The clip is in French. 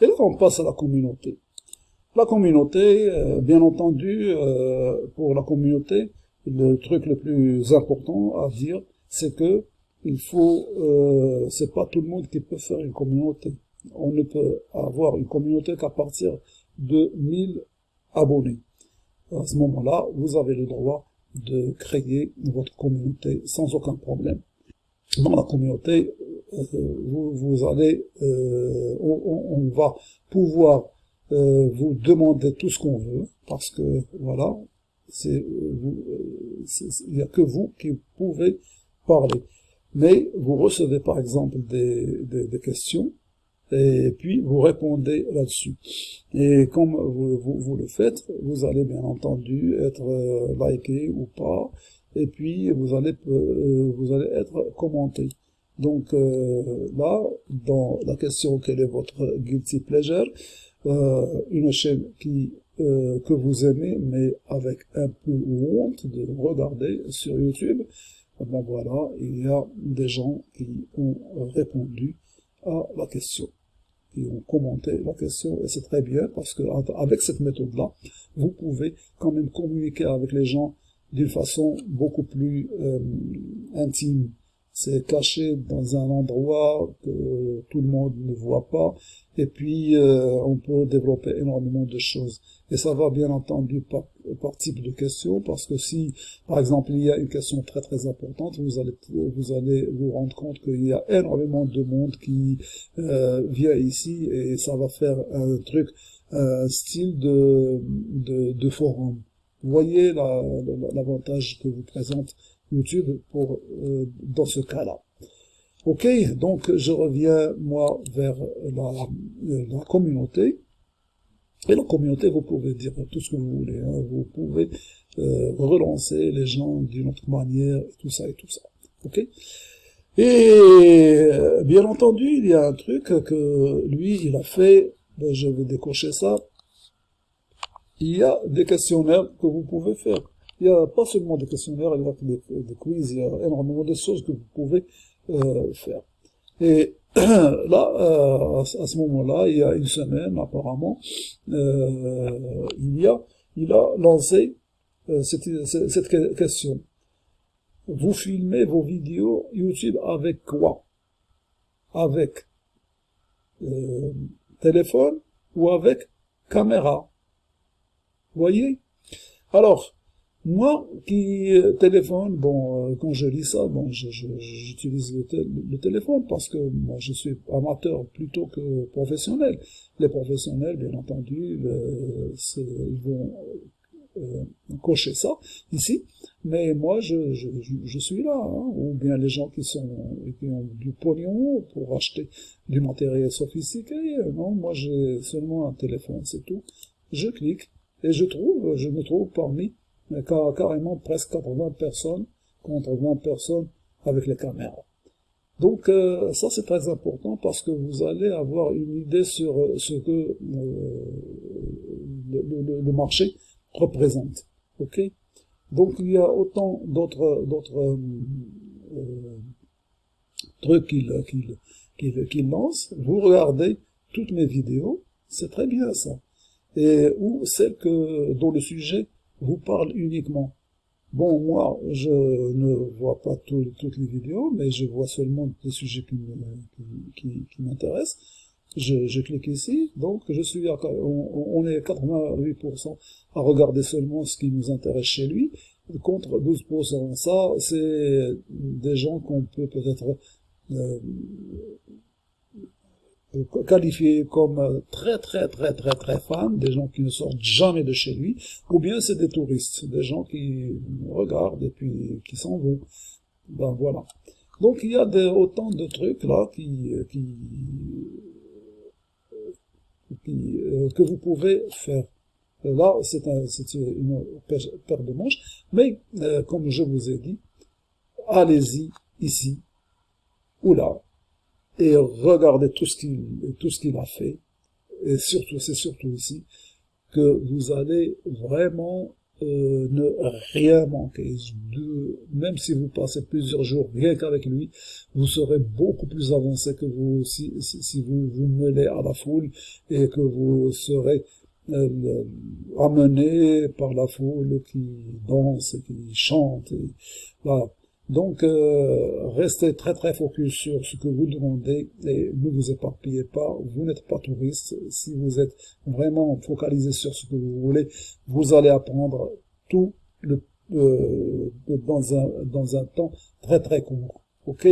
Et là, on passe à la communauté. La communauté, euh, bien entendu, euh, pour la communauté, le truc le plus important à dire, c'est que il faut, euh, c'est pas tout le monde qui peut faire une communauté. On ne peut avoir une communauté qu'à partir de 1000 abonnés. À ce moment-là, vous avez le droit de créer votre communauté sans aucun problème. Dans la communauté, euh, vous, allez, euh, on, va pouvoir euh, vous demander tout ce qu'on veut, parce que voilà, c'est il n'y a que vous qui pouvez parler. Mais vous recevez par exemple des, des questions et puis vous répondez là-dessus. Et comme vous, vous, le faites, vous allez bien entendu être euh, liké ou pas, et puis vous allez, euh, vous allez être commenté. Donc euh, là, dans la question quel est votre guilty pleasure, une chaîne qui que vous aimez, mais avec un peu honte de regarder sur YouTube, ben voilà, il y a des gens qui ont répondu à la question qui ont commenté la question, et c'est très bien, parce que avec cette méthode-là, vous pouvez quand même communiquer avec les gens d'une façon beaucoup plus euh, intime c'est caché dans un endroit que tout le monde ne voit pas, et puis euh, on peut développer énormément de choses. Et ça va bien entendu par, par, type de question, parce que si, par exemple, il y a une question très très importante, vous allez vous allez vous rendre compte qu'il y a énormément de monde qui euh, vient ici, et ça va faire un truc, un style de, de, de forum. Vous voyez l'avantage que vous présente YouTube pour euh, dans ce cas-là. Ok, donc je reviens moi vers la, euh, la, communauté. Et la communauté, vous pouvez dire tout ce que vous voulez. Hein. Vous pouvez euh, relancer les gens d'une autre manière, et tout ça et tout ça. Ok? Et bien entendu, il y a un truc que lui, il a fait. Ben, je vais décocher ça. Il y a des questionnaires que vous pouvez faire. Il n'y a pas seulement des questionnaires, il y a des, des quiz, il y a énormément de choses que vous pouvez euh, faire. Et là, euh, à, ce moment-là, il y a une semaine apparemment, euh, il y a, il a lancé euh, cette, cette question. Vous filmez vos vidéos YouTube avec quoi? Avec euh, téléphone ou avec caméra? Vous voyez? Alors, moi qui euh, téléphone, bon, euh, quand je lis ça, bon, j'utilise le, téléphone parce que moi je suis amateur plutôt que professionnel. Les professionnels, bien entendu, ils vont euh, cocher ça ici, mais moi je, je, suis là, hein. ou bien les gens qui sont qui ont du pognon pour acheter du matériel sophistiqué, non, moi j'ai seulement un téléphone, c'est tout. Je clique et je trouve, je me trouve parmi mais carrément presque 80 personnes contre 20 personnes avec les caméras. Donc euh, ça c'est très important parce que vous allez avoir une idée sur euh, ce que euh, le, marché représente. Ok? Donc il y a autant d'autres d'autres trucs qu'il qu'il qu'il lance. Vous regardez toutes mes vidéos, c'est très bien ça. Et ou celles que dont le sujet vous parle uniquement. Bon, moi, je ne vois pas toutes les vidéos, mais je vois seulement des sujets qui, m'intéressent. Je, clique ici, donc je suis on, est 88% à regarder seulement ce qui nous intéresse chez lui, contre 12%. Ça, c'est des gens qu'on peut peut-être euh, qualifiés comme euh, très très très très très fans, des gens qui ne sortent jamais de chez lui, ou bien c'est des touristes, des gens qui regardent et puis qui s'en vont. Ben voilà. Donc il y a autant de trucs là qui, qui, qui euh, que vous pouvez faire. Là, c'est un, une paire de manches, mais euh, comme je vous ai dit, allez-y ici ou là, et regardez tout ce qu'il tout ce qu'il a fait et surtout c'est surtout ici que vous allez vraiment euh, ne rien manquer. De, même si vous passez plusieurs jours rien qu'avec lui, vous serez beaucoup plus avancé que vous si, si, vous vous mêlez à la foule et que vous serez euh, amené par la foule qui danse et qui chante. Et, voilà. Donc, euh, restez très très focus sur ce que vous demandez et ne vous éparpillez pas. Vous n'êtes pas touriste. Si vous êtes vraiment focalisé sur ce que vous voulez, vous allez apprendre tout le, euh, dans, un, dans un temps très très court. Ok?